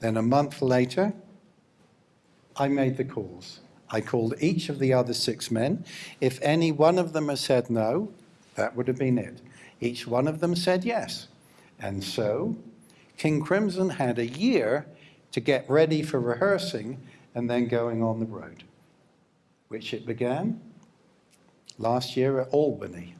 Then a month later, I made the calls. I called each of the other six men. If any one of them had said no, that would have been it. Each one of them said yes. And so King Crimson had a year to get ready for rehearsing and then going on the road, which it began last year at Albany.